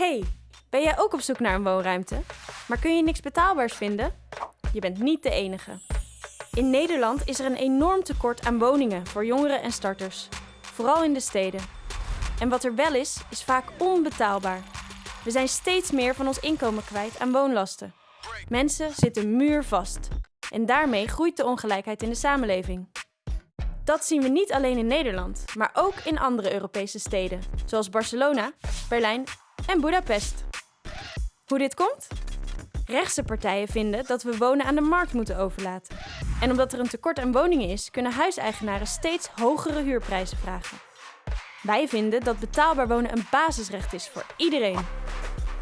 Hey, ben jij ook op zoek naar een woonruimte? Maar kun je niks betaalbaars vinden? Je bent niet de enige. In Nederland is er een enorm tekort aan woningen voor jongeren en starters. Vooral in de steden. En wat er wel is, is vaak onbetaalbaar. We zijn steeds meer van ons inkomen kwijt aan woonlasten. Mensen zitten muurvast. En daarmee groeit de ongelijkheid in de samenleving. Dat zien we niet alleen in Nederland, maar ook in andere Europese steden, zoals Barcelona, Berlijn en Budapest. Hoe dit komt? Rechtse partijen vinden dat we wonen aan de markt moeten overlaten. En omdat er een tekort aan woningen is, kunnen huiseigenaren steeds hogere huurprijzen vragen. Wij vinden dat betaalbaar wonen een basisrecht is voor iedereen.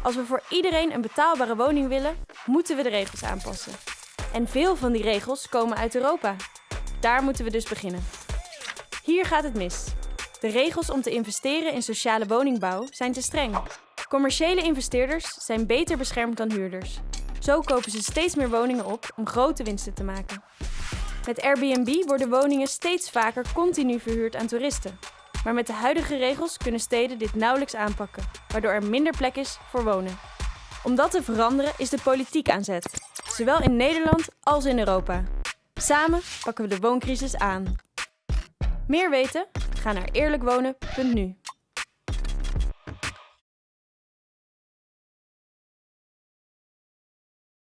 Als we voor iedereen een betaalbare woning willen, moeten we de regels aanpassen. En veel van die regels komen uit Europa. Daar moeten we dus beginnen. Hier gaat het mis. De regels om te investeren in sociale woningbouw zijn te streng. Commerciële investeerders zijn beter beschermd dan huurders. Zo kopen ze steeds meer woningen op om grote winsten te maken. Met Airbnb worden woningen steeds vaker continu verhuurd aan toeristen. Maar met de huidige regels kunnen steden dit nauwelijks aanpakken, waardoor er minder plek is voor wonen. Om dat te veranderen is de politiek aan zet, zowel in Nederland als in Europa. Samen pakken we de wooncrisis aan. Meer weten? Ga naar eerlijkwonen.nu.